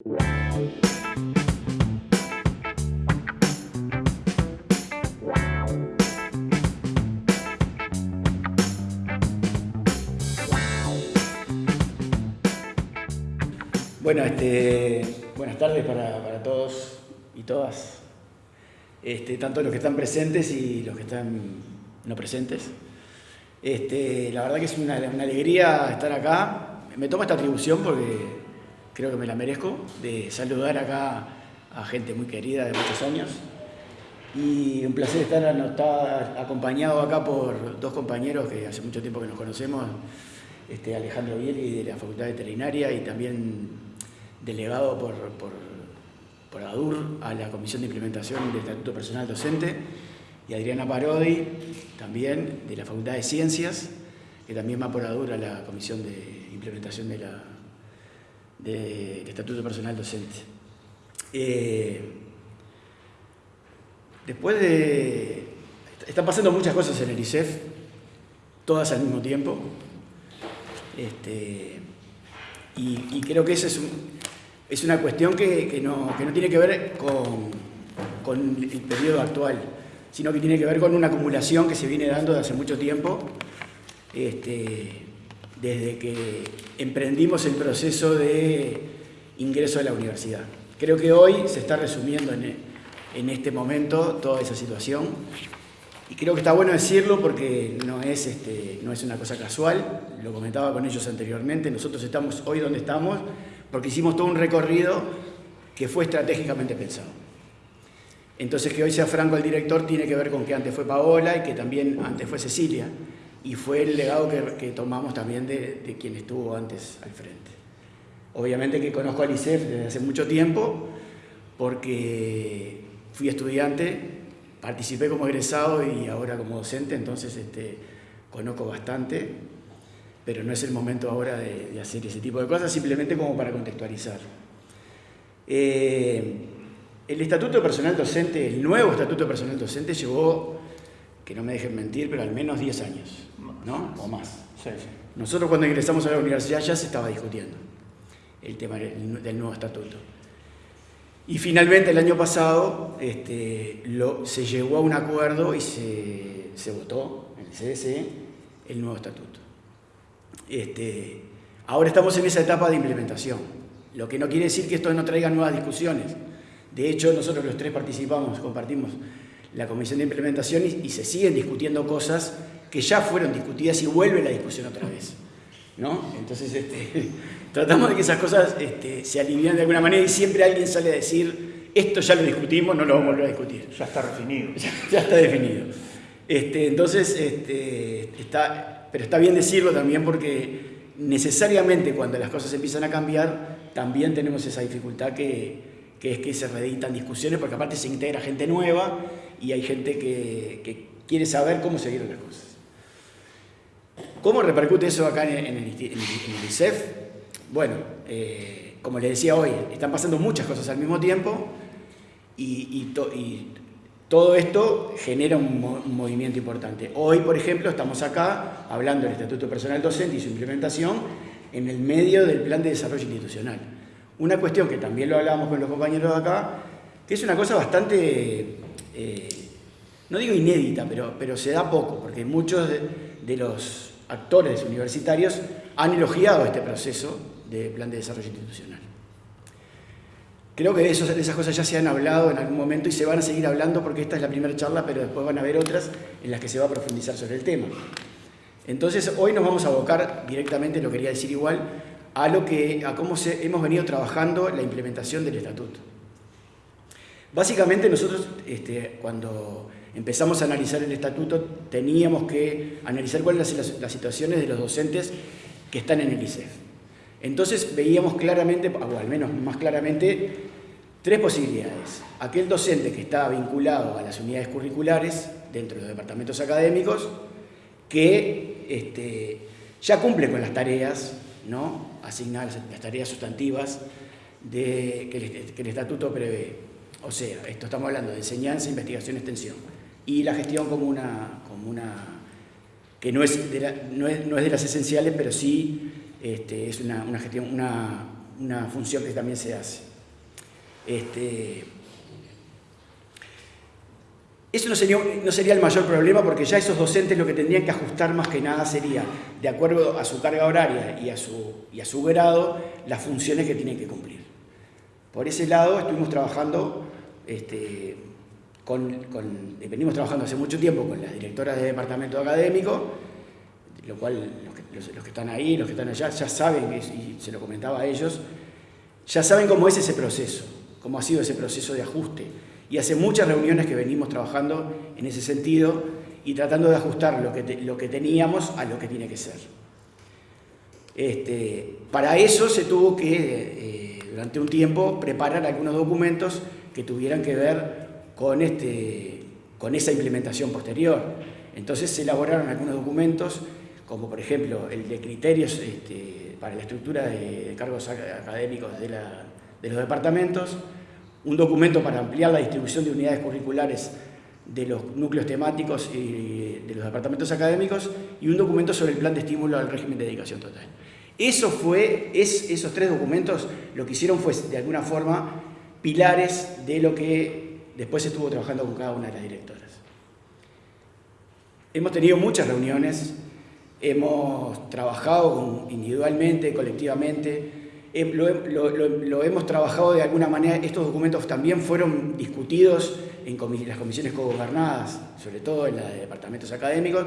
Bueno, este, buenas tardes para, todos y todas, este, tanto los que están presentes y los que están no presentes. Este, la verdad que es una, alegría estar acá. Me tomo esta atribución porque creo que me la merezco, de saludar acá a gente muy querida de muchos años. Y un placer estar, acompañado acá por dos compañeros que hace mucho tiempo que nos conocemos, este, Alejandro Bieli de la Facultad Veterinaria y también delegado por, por, ADUR a la Comisión de Implementación del Estatuto Personal Docente, y Adriana Parodi, también de la Facultad de Ciencias, que también va por ADUR a la Comisión de Implementación de la, del Estatuto Personal Docente. Eh, después de... Están pasando muchas cosas en el ICEF, todas al mismo tiempo, este, y, creo que ese es un, es una cuestión que, no, tiene que ver con, el periodo actual, sino que tiene que ver con una acumulación que se viene dando desde hace mucho tiempo, este, desde que emprendimos el proceso de ingreso a la universidad. Creo que hoy se está resumiendo en, este momento toda esa situación y creo que está bueno decirlo porque no es, este, no es una cosa casual, lo comentaba con ellos anteriormente, nosotros estamos hoy donde estamos porque hicimos todo un recorrido que fue estratégicamente pensado. Entonces que hoy sea Franco el director tiene que ver con que antes fue Paola y que también antes fue Cecilia, y fue el legado que, tomamos también de, quien estuvo antes al frente. Obviamente que conozco al ICEF desde hace mucho tiempo, porque fui estudiante, participé como egresado y ahora como docente, entonces este, conozco bastante pero no es el momento ahora de, hacer ese tipo de cosas, simplemente como para contextualizar. Eh, el Estatuto de Personal Docente, el nuevo Estatuto de Personal Docente llevó, que no me dejen mentir, pero al menos 10 años, ¿no? O más. Nosotros cuando ingresamos a la universidad ya se estaba discutiendo el tema del nuevo estatuto. Y finalmente el año pasado este, se llegó a un acuerdo y se, se votó en el CDC el nuevo estatuto. Este, ahora estamos en esa etapa de implementación, lo que no quiere decir que esto no traiga nuevas discusiones. De hecho, nosotros los tres participamos, compartimos la comisión de implementación y, se siguen discutiendo cosas que ya fueron discutidas y vuelve la discusión otra vez. ¿no? Entonces, este, tratamos de que esas cosas este, se alivian de alguna manera y siempre alguien sale a decir, esto ya lo discutimos, no lo vamos a volver a discutir. Ya está definido. Ya, está definido. Este, entonces, está, pero está bien decirlo también porque necesariamente cuando las cosas empiezan a cambiar, también tenemos esa dificultad que, es que se reeditan discusiones, porque aparte se integra gente nueva y hay gente que, quiere saber cómo se dieron las cosas. ¿Cómo repercute eso acá en, el, ICEF? Bueno, eh, como les decía hoy, están pasando muchas cosas al mismo tiempo y, y todo esto genera un, movimiento importante. Hoy, por ejemplo, estamos acá hablando del Estatuto Personal Docente y su implementación en el medio del Plan de Desarrollo Institucional. Una cuestión que también lo hablábamos con los compañeros de acá, que es una cosa bastante, eh, no digo inédita, pero, pero se da poco, porque muchos de los actores universitarios han elogiado este proceso de Plan de Desarrollo Institucional. Creo que de, esas cosas ya se han hablado en algún momento y se van a seguir hablando porque esta es la primera charla, pero después van a haber otras en las que se va a profundizar sobre el tema. Entonces, hoy nos vamos a abocar directamente, lo quería decir igual, a, lo que, a cómo hemos venido trabajando la implementación del estatuto. Básicamente nosotros, este, cuando empezamos a analizar el estatuto, teníamos que analizar cuáles son las, situaciones de los docentes que están en el ICEF. Entonces veíamos claramente, o al menos más claramente, tres posibilidades. Aquel docente que está vinculado a las unidades curriculares dentro de los departamentos académicos, que este, ya cumple con las tareas, ¿no? asignadas, las tareas sustantivas de, que, el, estatuto prevé. O sea, esto estamos hablando de enseñanza, investigación, extensión. Y la gestión como una, como una que no es, no, es, no es de las esenciales, pero sí este, es una, gestión, una, función que también se hace. Este, eso no sería, no sería el mayor problema porque ya esos docentes lo que tendrían que ajustar más que nada sería, de acuerdo a su carga horaria y a su, y a su grado, las funciones que tienen que cumplir. Por ese lado estuvimos trabajando, este, con, venimos trabajando hace mucho tiempo con las directoras de departamento académico, lo cual los que, están ahí, los que están allá, ya saben, y se lo comentaba a ellos, ya saben cómo es ese proceso, cómo ha sido ese proceso de ajuste y hace muchas reuniones que venimos trabajando en ese sentido y tratando de ajustar lo que, lo que teníamos a lo que tiene que ser. Este, para eso se tuvo que, eh, durante un tiempo, preparar algunos documentos que tuvieran que ver con, este, con esa implementación posterior. Entonces se elaboraron algunos documentos, como por ejemplo el de criterios este, para la estructura de, cargos académicos de, de los departamentos, un documento para ampliar la distribución de unidades curriculares de los núcleos temáticos y de los departamentos académicos y un documento sobre el plan de estímulo al régimen de dedicación total. Eso fue, es, esos tres documentos lo que hicieron fue, de alguna forma, pilares de lo que después estuvo trabajando con cada una de las directoras. Hemos tenido muchas reuniones, hemos trabajado individualmente, colectivamente, lo, hemos trabajado de alguna manera, estos documentos también fueron discutidos en las comisiones cogobernadas, sobre todo en los departamentos académicos,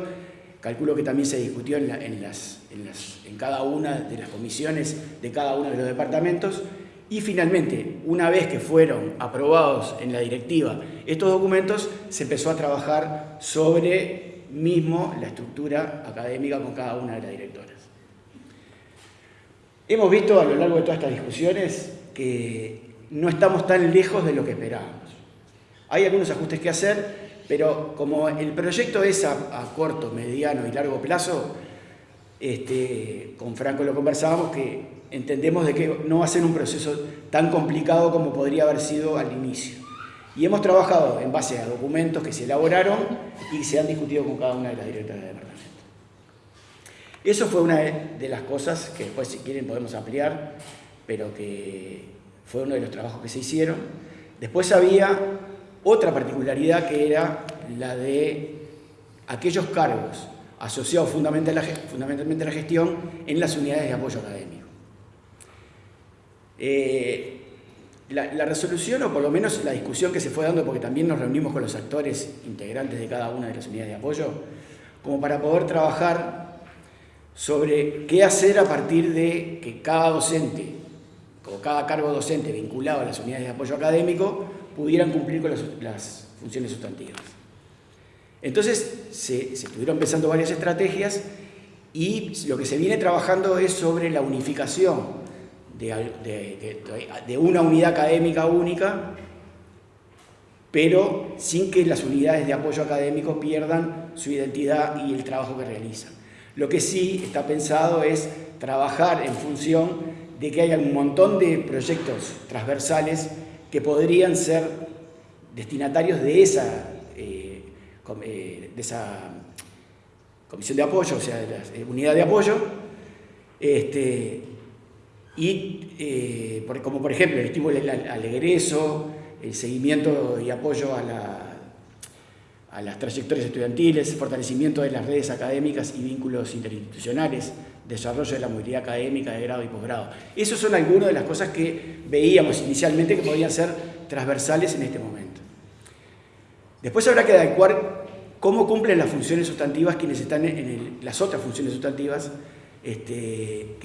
calculo que también se discutió en, en, cada una de las comisiones de cada uno de los departamentos, y finalmente, una vez que fueron aprobados en la directiva estos documentos, se empezó a trabajar sobre mismo la estructura académica con cada una de las directoras. Hemos visto a lo largo de todas estas discusiones que no estamos tan lejos de lo que esperábamos. Hay algunos ajustes que hacer, pero como el proyecto es a, corto, mediano y largo plazo, este, con Franco lo conversábamos, que entendemos de que no va a ser un proceso tan complicado como podría haber sido al inicio. Y hemos trabajado en base a documentos que se elaboraron y se han discutido con cada una de las directoras de departamento. Eso fue una de las cosas que después, si quieren, podemos ampliar, pero que fue uno de los trabajos que se hicieron. Después había otra particularidad que era la de aquellos cargos asociados fundamentalmente a la gestión en las unidades de apoyo académico. Eh, la, la, resolución, o por lo menos la discusión que se fue dando, porque también nos reunimos con los actores integrantes de cada una de las unidades de apoyo, como para poder trabajar sobre qué hacer a partir de que cada docente o cada cargo docente vinculado a las unidades de apoyo académico pudieran cumplir con las, funciones sustantivas. Entonces se, estuvieron pensando varias estrategias y lo que se viene trabajando es sobre la unificación de, de una unidad académica única, pero sin que las unidades de apoyo académico pierdan su identidad y el trabajo que realizan. Lo que sí está pensado es trabajar en función de que haya un montón de proyectos transversales que podrían ser destinatarios de esa, eh, eh, de esa comisión de apoyo, o sea, de la eh, unidad de apoyo, este, y como por ejemplo el estímulo al egreso, el seguimiento y apoyo a la a las trayectorias estudiantiles, fortalecimiento de las redes académicas y vínculos interinstitucionales, desarrollo de la movilidad académica de grado y posgrado. Esas son algunas de las cosas que veíamos inicialmente que podían ser transversales en este momento. Después habrá que adecuar cómo cumplen las funciones sustantivas quienes están en las otras funciones sustantivas este,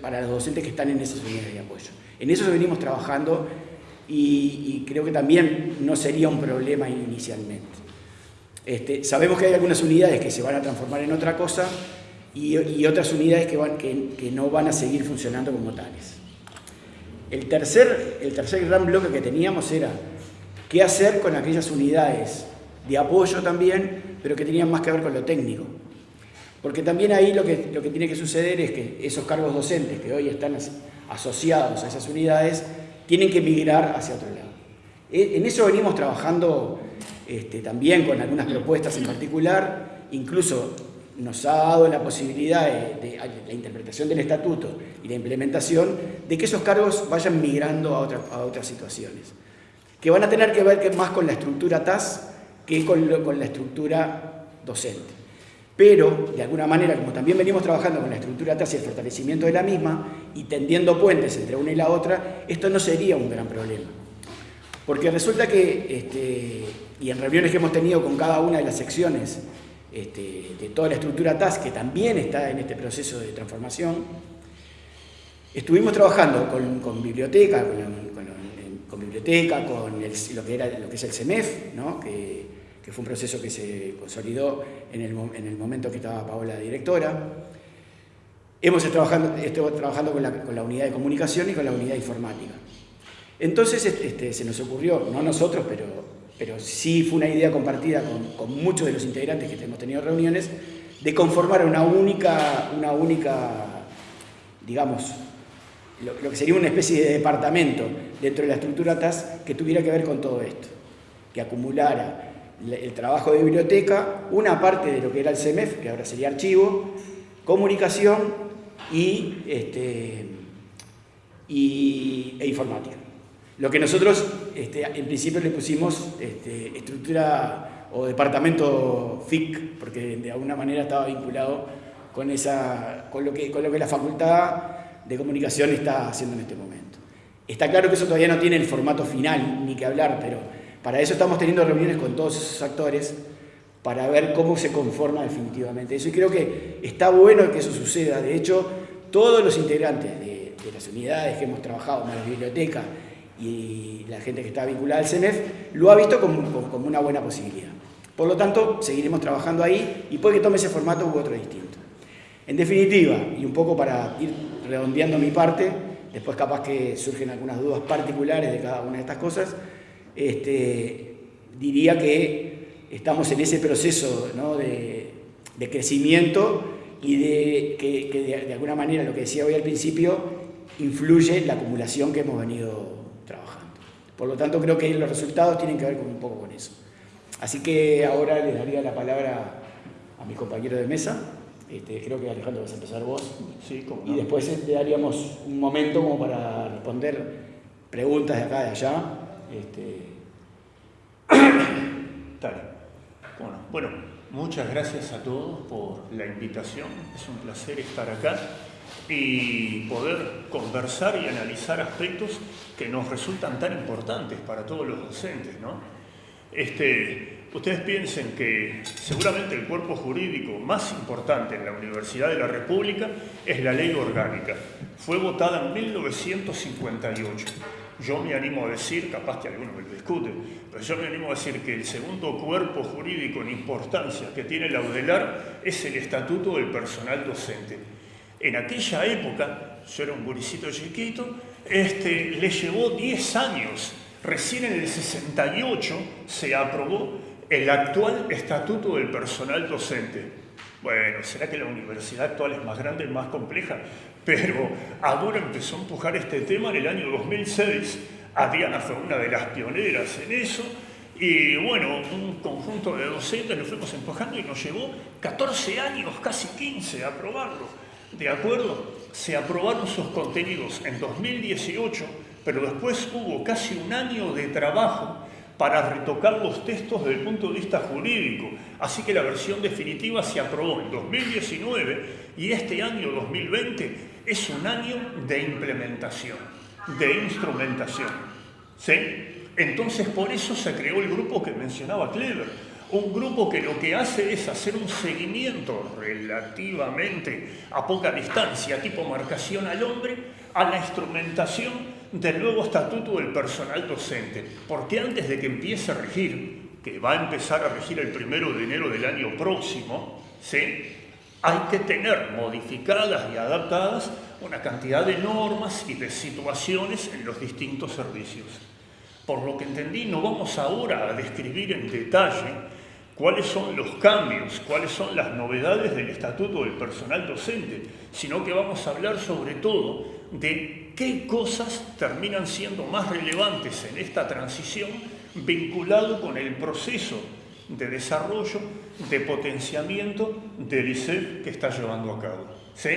para los docentes que están en esas unidades de apoyo. En eso venimos trabajando y creo que también no sería un problema inicialmente. Este, sabemos que hay algunas unidades que se van a transformar en otra cosa y, otras unidades que, que, no van a seguir funcionando como tales. El tercer, el tercer gran bloque que teníamos era qué hacer con aquellas unidades de apoyo también, pero que tenían más que ver con lo técnico. Porque también ahí lo que, lo que tiene que suceder es que esos cargos docentes que hoy están asociados a esas unidades tienen que migrar hacia otro lado. E, en eso venimos trabajando este, también con algunas propuestas en particular, incluso nos ha dado la posibilidad de, la interpretación del estatuto y la implementación de que esos cargos vayan migrando a, a otras situaciones, que van a tener que ver más con la estructura TAS que con, con la estructura docente. Pero, de alguna manera, como también venimos trabajando con la estructura TAS y el fortalecimiento de la misma, y tendiendo puentes entre una y la otra, esto no sería un gran problema. Porque resulta que, este, y en reuniones que hemos tenido con cada una de las secciones este, de toda la estructura TAS, que también está en este proceso de transformación, estuvimos trabajando con, biblioteca, con, biblioteca, con lo, que es el CEMEF, que, fue un proceso que se consolidó en el, momento que estaba Paola directora. Hemos estado trabajando, trabajando con, la, unidad de comunicación y con la unidad informática. Entonces este, se nos ocurrió, no nosotros, pero pero sí fue una idea compartida con, muchos de los integrantes que hemos tenido reuniones, de conformar una única, una única digamos, lo, que sería una especie de departamento dentro de la estructura TAS que tuviera que ver con todo esto, que acumulara el trabajo de biblioteca, una parte de lo que era el CEMEF, que ahora sería archivo, comunicación y, este, e informática. Lo que nosotros este, en principio le pusimos este, estructura o departamento FIC, porque de alguna manera estaba vinculado con, esa, con, lo que, con lo que la facultad de comunicación está haciendo en este momento. Está claro que eso todavía no tiene el formato final, ni que hablar, pero para eso estamos teniendo reuniones con todos esos actores para ver cómo se conforma definitivamente eso. Y creo que está bueno que eso suceda. De hecho, todos los integrantes de, las unidades que hemos trabajado, más la biblioteca, y la gente que está vinculada al CEMEF lo ha visto como, una buena posibilidad. Por lo tanto, seguiremos trabajando ahí y puede que tome ese formato u otro distinto. En definitiva, y un poco para ir redondeando mi parte, después capaz que surgen algunas dudas particulares de cada una de estas cosas, este, diría que estamos en ese proceso de, crecimiento y de que, de alguna manera, lo que decía hoy al principio, influye la acumulación que hemos venido por lo tanto, creo que los resultados tienen que ver con un poco con eso. Así que ahora le daría la palabra a mi compañero de mesa. Este, creo que Alejandro vas a empezar vos. Sí, Y después le daríamos un momento como para responder preguntas de acá y de allá. Este... Bueno, bueno, muchas gracias a todos por la invitación. Es un placer estar acá y poder conversar y analizar aspectos que nos resultan tan importantes para todos los docentes. ¿no? Este, ustedes piensen que seguramente el cuerpo jurídico más importante en la Universidad de la República es la ley orgánica. Fue votada en 1958. Yo me animo a decir, capaz que algunos me lo discuten, pero yo me animo a decir que el segundo cuerpo jurídico en importancia que tiene la UDELAR es el Estatuto del Personal Docente en aquella época, yo era un buricito chiquito, este, le llevó 10 años. Recién en el 68 se aprobó el actual Estatuto del Personal Docente. Bueno, será que la universidad actual es más grande y más compleja, pero ahora empezó a empujar este tema en el año 2006. Adriana fue una de las pioneras en eso, y bueno, un conjunto de docentes lo fuimos empujando y nos llevó 14 años, casi 15, a aprobarlo. ¿De acuerdo? Se aprobaron sus contenidos en 2018, pero después hubo casi un año de trabajo para retocar los textos desde el punto de vista jurídico. Así que la versión definitiva se aprobó en 2019 y este año 2020 es un año de implementación, de instrumentación. ¿Sí? Entonces por eso se creó el grupo que mencionaba Clever un grupo que lo que hace es hacer un seguimiento relativamente a poca distancia, tipo marcación al hombre, a la instrumentación del nuevo estatuto del personal docente. Porque antes de que empiece a regir, que va a empezar a regir el primero de enero del año próximo, ¿sí? hay que tener modificadas y adaptadas una cantidad de normas y de situaciones en los distintos servicios. Por lo que entendí, no vamos ahora a describir en detalle cuáles son los cambios, cuáles son las novedades del Estatuto del Personal Docente, sino que vamos a hablar sobre todo de qué cosas terminan siendo más relevantes en esta transición vinculado con el proceso de desarrollo, de potenciamiento del ICEF que está llevando a cabo. ¿sí?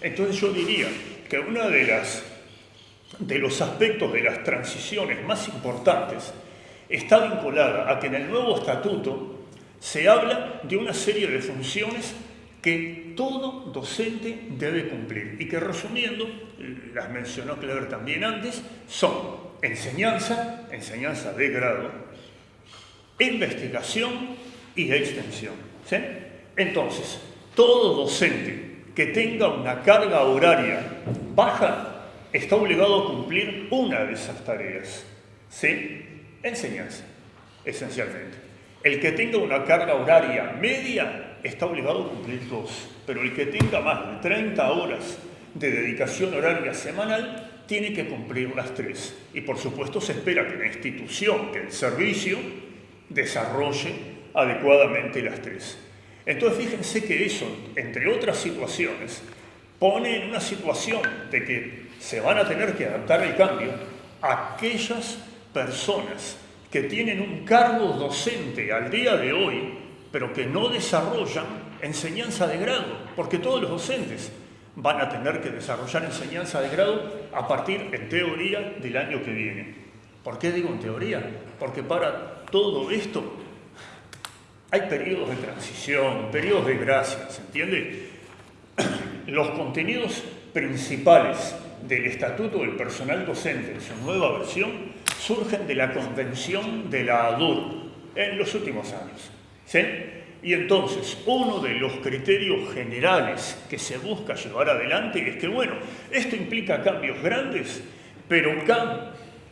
Entonces yo diría que uno de, las, de los aspectos de las transiciones más importantes está vinculada a que en el nuevo estatuto se habla de una serie de funciones que todo docente debe cumplir y que resumiendo, las mencionó Clever también antes, son enseñanza, enseñanza de grado, investigación y extensión. Entonces, todo docente que tenga una carga horaria baja está obligado a cumplir una de esas tareas. ¿Sí? Enseñanza, esencialmente. El que tenga una carga horaria media está obligado a cumplir dos, pero el que tenga más de 30 horas de dedicación horaria semanal tiene que cumplir las tres. Y por supuesto se espera que la institución, que el servicio, desarrolle adecuadamente las tres. Entonces fíjense que eso, entre otras situaciones, pone en una situación de que se van a tener que adaptar al cambio aquellas personas que tienen un cargo docente al día de hoy, pero que no desarrollan enseñanza de grado, porque todos los docentes van a tener que desarrollar enseñanza de grado a partir, en teoría, del año que viene. ¿Por qué digo en teoría? Porque para todo esto hay periodos de transición, periodos de gracia, ¿se entiende? Los contenidos principales del Estatuto del Personal Docente en su nueva versión surgen de la Convención de la ADUR en los últimos años. ¿Sí? Y entonces, uno de los criterios generales que se busca llevar adelante es que, bueno, esto implica cambios grandes, pero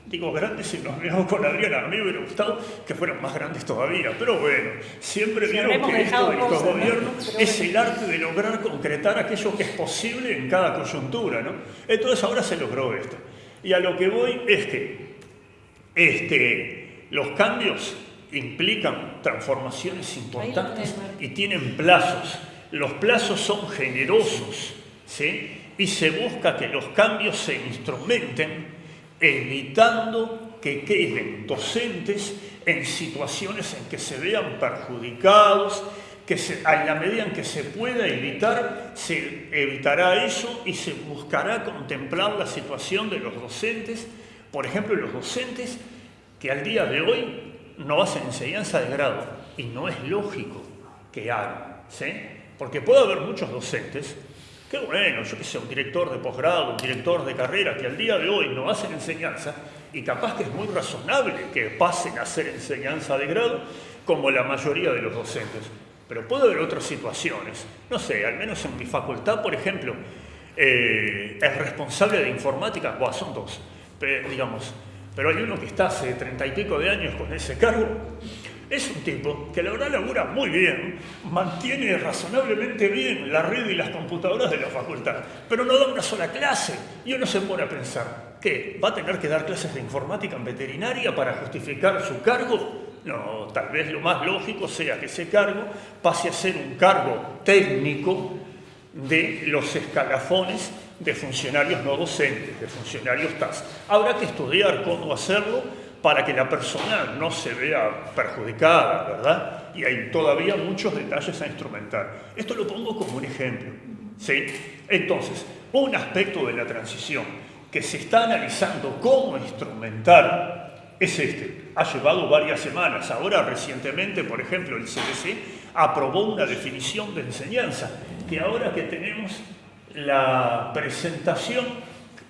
digo grandes y nos veo con Adriana, a mí me hubiera gustado que fueran más grandes todavía, pero bueno, siempre vieron que esto de estos gobiernos es el arte de lograr concretar aquello que es posible en cada coyuntura, ¿no? Entonces ahora se logró esto. Y a lo que voy es que este, los cambios implican transformaciones importantes y tienen plazos. Los plazos son generosos ¿sí? y se busca que los cambios se instrumenten evitando que queden docentes en situaciones en que se vean perjudicados, que se, en la medida en que se pueda evitar, se evitará eso y se buscará contemplar la situación de los docentes, por ejemplo, los docentes que al día de hoy no hacen enseñanza de grado y no es lógico que hagan, ¿sí? Porque puede haber muchos docentes que, bueno, yo que sé, un director de posgrado, un director de carrera que al día de hoy no hacen enseñanza y capaz que es muy razonable que pasen a hacer enseñanza de grado como la mayoría de los docentes. Pero puede haber otras situaciones, no sé, al menos en mi facultad, por ejemplo, eh, el responsable de informática, bueno, son dos, digamos, pero hay uno que está hace treinta y pico de años con ese cargo. Es un tipo que la verdad labura muy bien, mantiene razonablemente bien la red y las computadoras de la facultad, pero no da una sola clase. Y uno se pone a pensar, ¿qué? ¿Va a tener que dar clases de informática en veterinaria para justificar su cargo? No, tal vez lo más lógico sea que ese cargo pase a ser un cargo técnico de los escalafones de funcionarios no docentes, de funcionarios TAS. Habrá que estudiar cómo hacerlo para que la persona no se vea perjudicada, ¿verdad? Y hay todavía muchos detalles a instrumentar. Esto lo pongo como un ejemplo, ¿sí? Entonces, un aspecto de la transición que se está analizando cómo instrumentar es este. Ha llevado varias semanas. Ahora, recientemente, por ejemplo, el CDC aprobó una definición de enseñanza que ahora que tenemos la presentación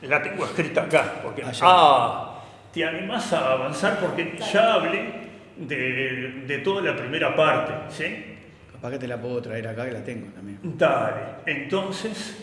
la tengo escrita acá, porque ah, ah te animás a avanzar porque ya hablé de, toda la primera parte, ¿sí? Capaz que te la puedo traer acá, que la tengo también. Dale, entonces,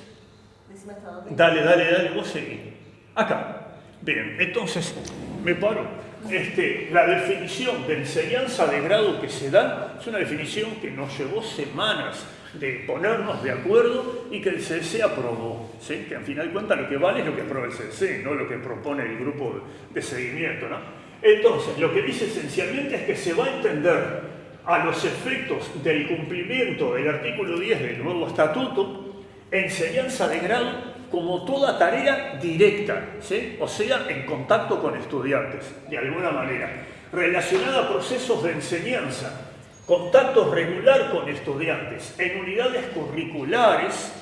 dale, dale, dale, vos seguí. Acá. Bien, entonces me paro. Este, la definición de enseñanza de grado que se da es una definición que nos llevó semanas de ponernos de acuerdo y que el CDC aprobó, ¿sí? que al final de cuentas lo que vale es lo que aprueba el CDC, no lo que propone el grupo de seguimiento. ¿no? Entonces, lo que dice esencialmente es que se va a entender a los efectos del cumplimiento del artículo 10 del nuevo estatuto, enseñanza de grado como toda tarea directa, ¿sí? o sea, en contacto con estudiantes, de alguna manera, relacionada a procesos de enseñanza, contacto regular con estudiantes en unidades curriculares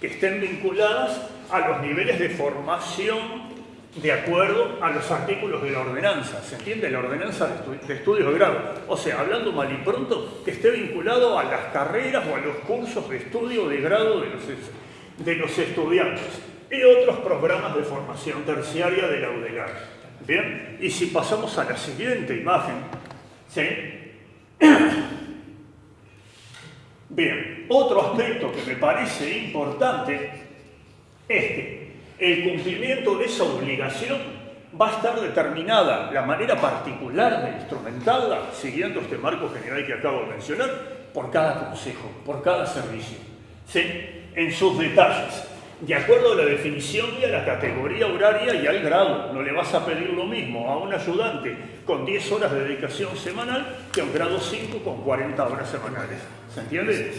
que estén vinculadas a los niveles de formación de acuerdo a los artículos de la ordenanza, ¿se entiende? La ordenanza de, estudios de grado. O sea, hablando mal y pronto, que esté vinculado a las carreras o a los cursos de estudio de grado de los, de los estudiantes y otros programas de formación terciaria de la UDELAR. Bien, y si pasamos a la siguiente imagen, ¿sí? Bien, otro aspecto que me parece importante es que el cumplimiento de esa obligación va a estar determinada la manera particular de instrumentarla, siguiendo este marco general que acabo de mencionar, por cada consejo, por cada servicio, en sus detalles de acuerdo a la definición y a la categoría horaria y al grado. No le vas a pedir lo mismo a un ayudante con 10 horas de dedicación semanal que a un grado 5 con 40 horas semanales. ¿Se entiende?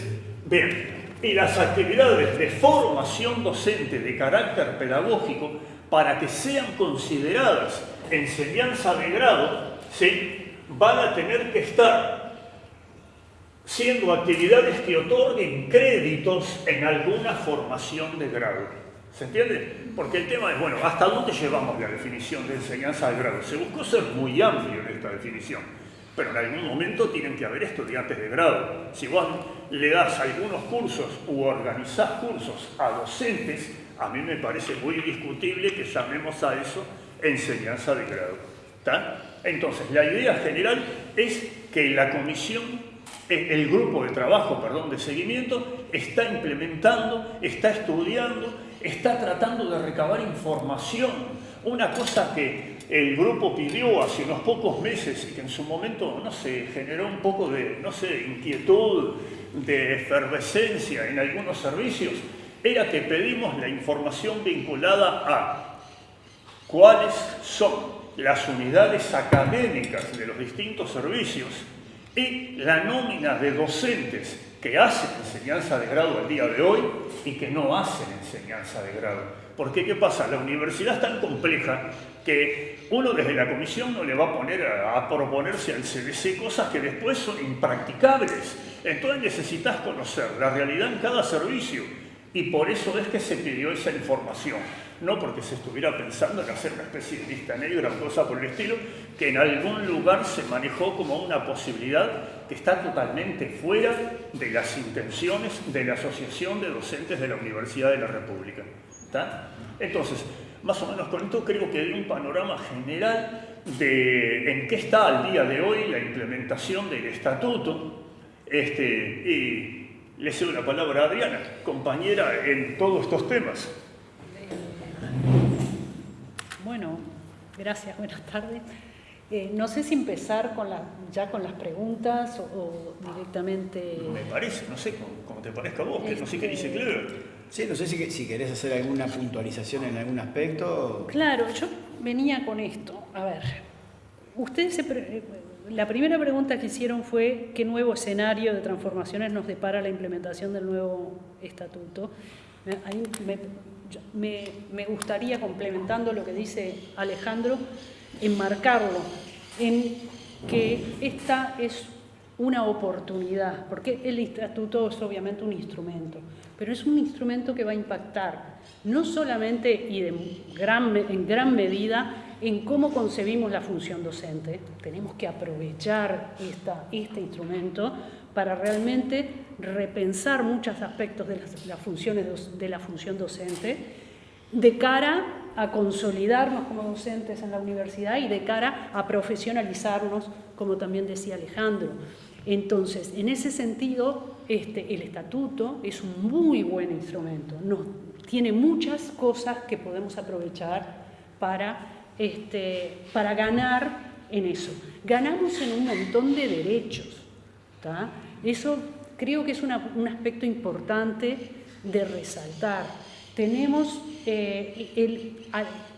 Bien, y las actividades de formación docente de carácter pedagógico para que sean consideradas enseñanza de grado, ¿sí? van a tener que estar siendo actividades que otorguen créditos en alguna formación de grado. ¿Se entiende? Porque el tema es, bueno, ¿hasta dónde llevamos la definición de enseñanza de grado? Se buscó ser muy amplio en esta definición, pero en algún momento tienen que haber estudiantes de grado. Si vos le das algunos cursos u organizás cursos a docentes, a mí me parece muy discutible que llamemos a eso enseñanza de grado. Entonces, la idea general es que la comisión el grupo de trabajo, perdón, de seguimiento, está implementando, está estudiando, está tratando de recabar información. Una cosa que el grupo pidió hace unos pocos meses y que en su momento, no sé, generó un poco de, no sé, inquietud, de efervescencia en algunos servicios, era que pedimos la información vinculada a cuáles son las unidades académicas de los distintos servicios y la nómina de docentes que hacen enseñanza de grado al día de hoy y que no hacen enseñanza de grado. Porque ¿qué pasa? La universidad es tan compleja que uno desde la comisión no le va a poner a, proponerse al CDC cosas que después son impracticables. Entonces necesitas conocer la realidad en cada servicio y por eso es que se pidió esa información no porque se estuviera pensando en hacer una especie de lista negra o cosa por el estilo, que en algún lugar se manejó como una posibilidad que está totalmente fuera de las intenciones de la Asociación de Docentes de la Universidad de la República. Entonces, más o menos con esto creo que hay un panorama general de en qué está al día de hoy la implementación del estatuto este, y le cedo la palabra a Adriana, compañera en todos estos temas. Bueno, gracias, buenas tardes. Eh, no sé si empezar con la, ya con las preguntas o, directamente... Me parece, no sé, como, te parezca a vos, que no sé qué dice Clever. Sí, no sé si, si querés hacer alguna puntualización en algún aspecto. Claro, yo venía con esto. A ver, ustedes eh, la primera pregunta que hicieron fue qué nuevo escenario de transformaciones nos depara la implementación del nuevo estatuto. Me, gustaría, complementando lo que dice Alejandro, enmarcarlo en que esta es una oportunidad, porque el estatuto es obviamente un instrumento, pero es un instrumento que va a impactar no solamente y en gran medida en cómo concebimos la función docente. Tenemos que aprovechar este instrumento para realmente repensar muchos aspectos de las, funciones de la función docente de cara a consolidarnos como docentes en la universidad y de cara a profesionalizarnos, como también decía Alejandro. Entonces, en ese sentido, este, el estatuto es un muy buen instrumento, tiene muchas cosas que podemos aprovechar para, este, para ganar en eso. Ganamos en un montón de derechos. Eso creo que es un aspecto importante de resaltar. Tenemos, eh, el,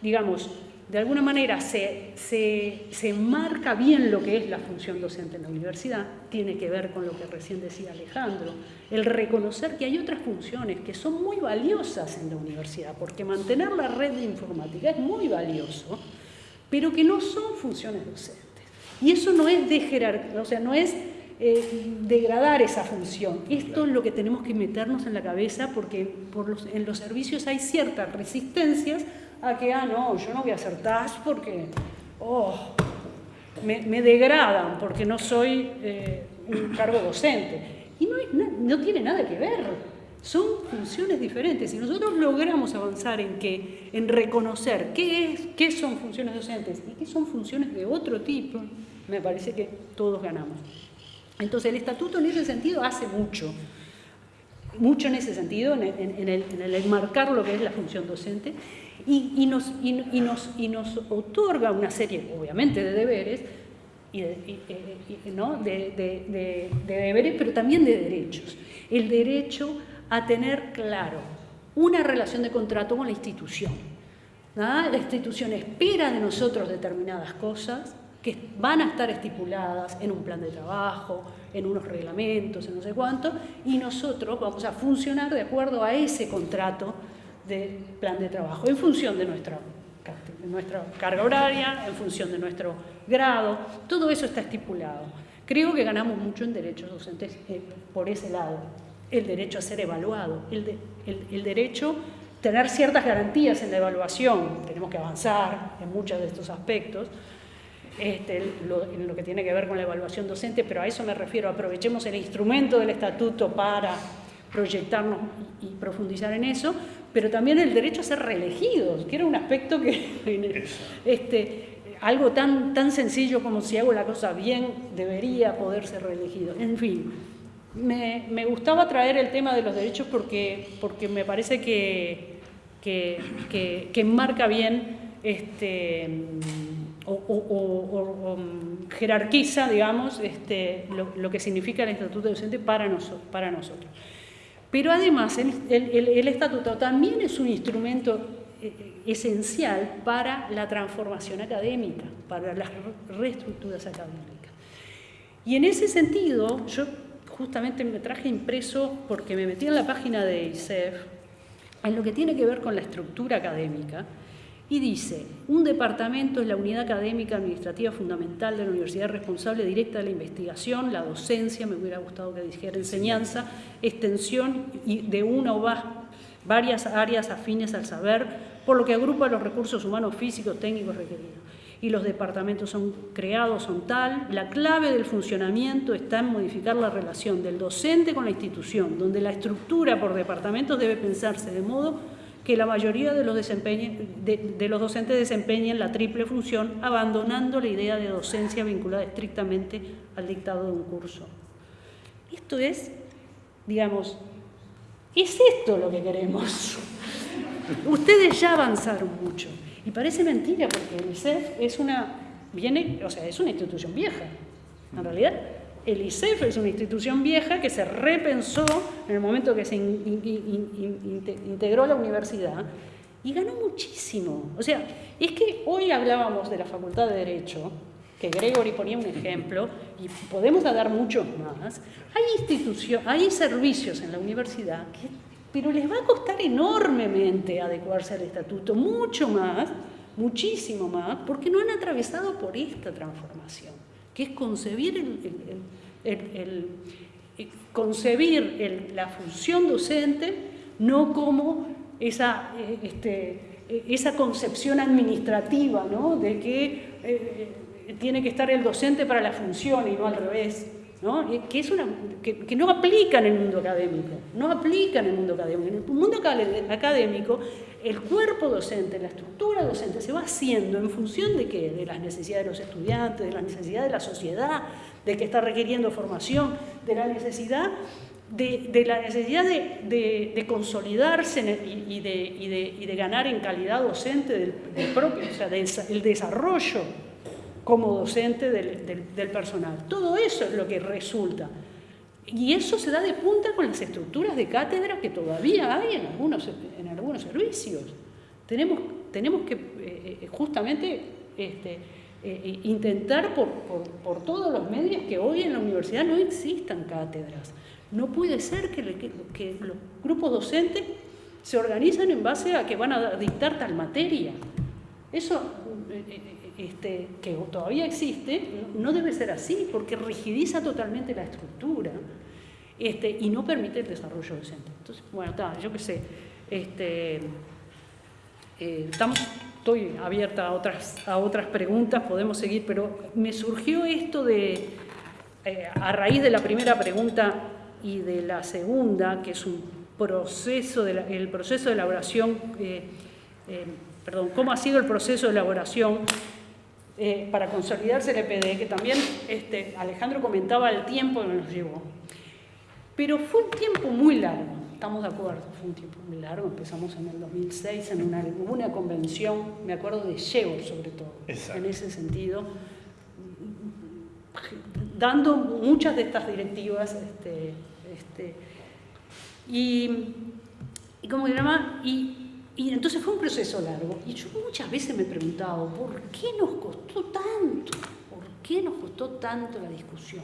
digamos, de alguna manera se, se, se, marca bien lo que es la función docente en la universidad, tiene que ver con lo que recién decía Alejandro, el reconocer que hay otras funciones que son muy valiosas en la universidad, porque mantener la red de informática es muy valioso, pero que no son funciones docentes. Y eso no es de o sea, no es eh, degradar esa función. Esto es lo que tenemos que meternos en la cabeza porque por en los servicios hay ciertas resistencias a que, ah, no, yo no voy a hacer TAS porque, oh, me, degradan porque no soy eh, un cargo docente. Y no, no tiene nada que ver. Son funciones diferentes. Si nosotros logramos avanzar en, que, en reconocer qué, es, qué son funciones docentes y qué son funciones de otro tipo, me parece que todos ganamos. Entonces el estatuto en ese sentido hace mucho, mucho en ese sentido, en el, en enmarcar lo que es la función docente, y, nos, y, nos, y, nos, otorga una serie, obviamente, de deberes, y ¿no? de, de, deberes, pero también de derechos. El derecho a tener claro una relación de contrato con la institución. La institución espera de nosotros determinadas cosas, que van a estar estipuladas en un plan de trabajo, en unos reglamentos, en no sé cuánto, y nosotros vamos a funcionar de acuerdo a ese contrato de plan de trabajo, en función de nuestra, nuestra carga horaria, en función de nuestro grado, todo eso está estipulado. Creo que ganamos mucho en derechos docentes eh, por ese lado, el derecho a ser evaluado, el, el, el derecho a tener ciertas garantías en la evaluación, tenemos que avanzar en muchos de estos aspectos, este, lo, en lo que tiene que ver con la evaluación docente, pero a eso me refiero, aprovechemos el instrumento del estatuto para proyectarnos y profundizar en eso, pero también el derecho a ser reelegidos, que era un aspecto que, este, algo tan, tan sencillo como si hago la cosa bien, debería poder ser reelegido. En fin, me, me gustaba traer el tema de los derechos porque, porque me parece que, que, que, que enmarca bien este, o, mm, jerarquiza, digamos, este, lo, que significa el estatuto docente para, para nosotros. Pero además, el, estatuto también es un instrumento eh, eh, esencial para la transformación académica, para las reestructuras académicas. Y en ese sentido, yo justamente me traje impreso, porque me metí en la página de ISEF, en lo que tiene que ver con la estructura académica, y dice, un departamento es la unidad académica administrativa fundamental de la universidad responsable directa de la investigación, la docencia, me hubiera gustado que dijera enseñanza, extensión de una o varias áreas afines al saber, por lo que agrupa los recursos humanos físicos, técnicos requeridos. Y los departamentos son creados, son tal. La clave del funcionamiento está en modificar la relación del docente con la institución, donde la estructura por departamentos debe pensarse de modo que la mayoría de los, de, los docentes desempeñen la triple función, abandonando la idea de docencia vinculada estrictamente al dictado de un curso. Esto es, digamos, es esto lo que queremos. Ustedes ya avanzaron mucho. Y parece mentira porque el ISEF es una, viene, o sea, es una institución vieja, en realidad el ICEF es una institución vieja que se repensó en el momento que se integró a la universidad y ganó muchísimo. O sea, es que hoy hablábamos de la Facultad de Derecho, que Gregory ponía un ejemplo, y podemos dar muchos más. Hay instituciones, hay servicios en la universidad que, pero les va a costar enormemente adecuarse al estatuto, mucho más, muchísimo más, porque no han atravesado por esta transformación que es concebir, el, concebir la función docente no como esa, eh, este, esa concepción administrativa ¿no? de que eh, tiene que estar el docente para la función y no al revés. ¿No? Que, no aplica en el mundo académico, no aplica en el mundo académico. En el mundo académico el cuerpo docente, la estructura docente se va haciendo en función de qué? De las necesidades de los estudiantes, de las necesidades de la sociedad, de que está requiriendo formación, de la necesidad de, la necesidad de, consolidarse y, de, ganar en calidad docente del, propio, o sea, el desarrollo como docente del personal. Todo eso es lo que resulta. Y eso se da de punta con las estructuras de cátedra que todavía hay en algunos, en algunos servicios. Tenemos, tenemos que eh, eh, justamente este, eh, intentar por, por, todos los medios que hoy en la universidad no existan cátedras. No puede ser que, los grupos docentes se organizan en base a que van a dictar tal materia. Eso este, que todavía existe, no debe ser así, porque rigidiza totalmente la estructura este, y no permite el desarrollo docente. Entonces, bueno, yo qué sé, este, eh, estoy abierta a otras, a otras preguntas, podemos seguir, pero me surgió esto de, eh, a raíz de la primera pregunta y de la segunda, que es un proceso, de el proceso de elaboración, eh, perdón, cómo ha sido el proceso de elaboración para consolidarse el EPD, que también este, Alejandro comentaba el tiempo que nos llevó. Pero fue un tiempo muy largo, estamos de acuerdo, fue un tiempo muy largo, empezamos en el 2006 en una, una convención, me acuerdo de Sheo sobre todo, en ese sentido, dando muchas de estas directivas, este, este, y, y como que llama, y, y entonces fue un proceso largo. Y yo muchas veces me he preguntado, ¿por qué nos costó tanto? ¿Por qué nos costó tanto la discusión?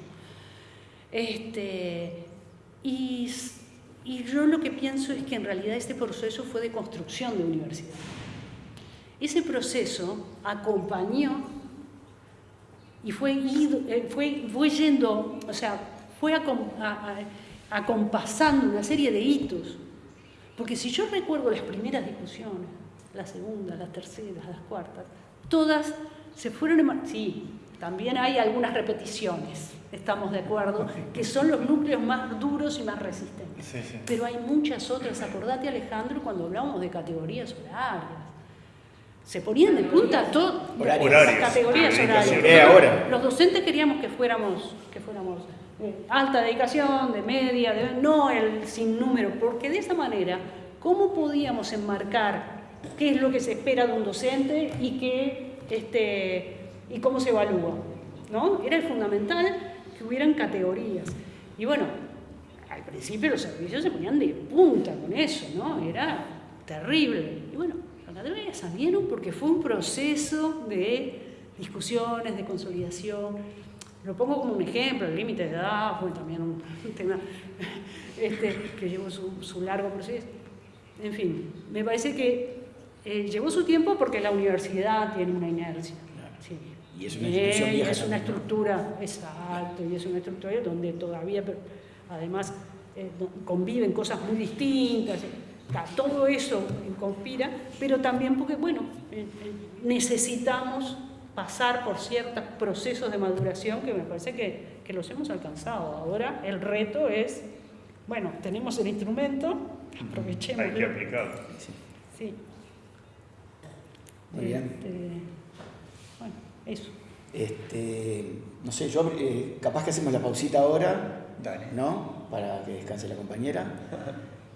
Este, y, yo lo que pienso es que en realidad este proceso fue de construcción de universidad. Ese proceso acompañó y fue, eh, fue, fue yendo, o sea, fue acompasando una serie de hitos. Porque si yo recuerdo las primeras discusiones, las segundas, las terceras, las cuartas, todas se fueron... Sí, también hay algunas repeticiones, estamos de acuerdo, que son los núcleos más duros y más resistentes. Pero hay muchas otras, acordate Alejandro cuando hablábamos de categorías horarias. Se ponían de punta todas las categorías horarias. Los docentes queríamos que fuéramos, que fuéramos eh, alta dedicación, de media, no el sin número, porque de esa manera, ¿cómo podíamos enmarcar qué es lo que se espera de un docente y qué, este, y cómo se evalúa. ¿no? Era fundamental que hubieran categorías. Y bueno, al principio los servicios se ponían de punta con eso, ¿no? Era terrible. Y bueno, las categorías salieron porque fue un proceso de discusiones, de consolidación. Lo pongo como un ejemplo, el límite de edad fue también un, tema este, que llevó su, largo proceso. En fin, me parece que eh, llevó su tiempo porque la universidad tiene una inercia. Sí. Y es una vieja es una estructura, exacto, y es una estructura donde todavía, además, eh, conviven cosas muy distintas, todo eso conspira, pero también porque, bueno, eh, eh, necesitamos pasar por ciertos procesos de maduración que me parece que, que los hemos alcanzado. Ahora el reto es, bueno, tenemos el instrumento, aprovechemos. Hay que aplicarlo. Sí. Muy bien. Este, eso. Este, no sé, yo eh, capaz que hacemos la pausita ahora, ¿no? Para que descanse la compañera.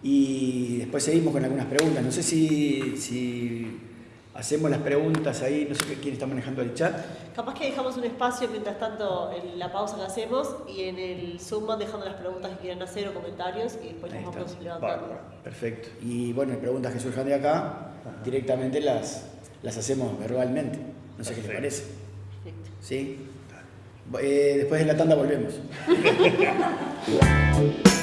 Y después seguimos con algunas preguntas. No sé si, si hacemos las preguntas ahí, no sé quién está manejando el chat. Capaz que dejamos un espacio mientras tanto en la pausa que hacemos y en el Zoom van dejando las preguntas que quieran hacer o comentarios y después las vamos levantando. Perfecto. Y bueno, preguntas que surjan de acá, directamente las, las hacemos verbalmente. No sé qué te parece. ¿Sí? Eh, después de la tanda volvemos.